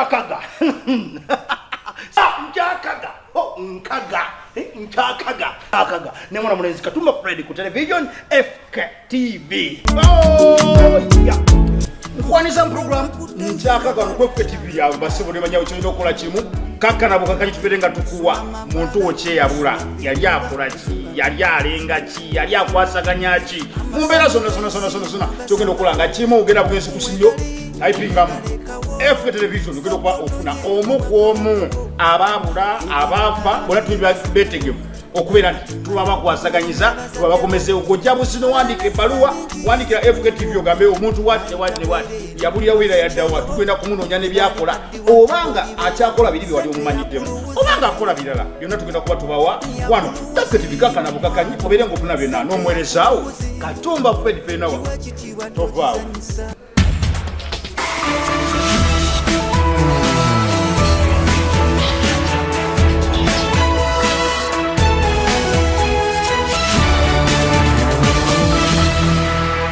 Oh, nkaga sa eh, nkaga o nkaga nkaga nkaga ne mwana mulenzi katumba fred ku television fk tv oh, nkwaniza program nkaga ku fk tv yawe basibo ne banyawo kyonjo okola kimu kaka nabo kakali kipere nga tukuwa muntu wokyeyabula yali akola ki yali alenga ki yali akwasaganya ki mumbeera zonna zonna zonna zonna zonna kyogenda okola nga kimu ogenda bugenzi ku siyo ayipingamu efe television ogenda okuba ofuna omu ku omu ababula abaafa bona tubetegevu okubeera nti tuba bakwasaganyiza tuba bakomezeewo gojja busino wandika ebbaluwa wandikira fktv ogambe omuntu wati tewati tewati yabulirawera yaddawa tugenda kumunoonya nebyakola obanga akyakola biri byewali omumanyiddemu obanga akola birala byonna tugenda kuba tubawa wano fktv kakana bukakanyi obeere ngaofuna byonna n'omuweerezaawo katumba fedi penawa tovaawo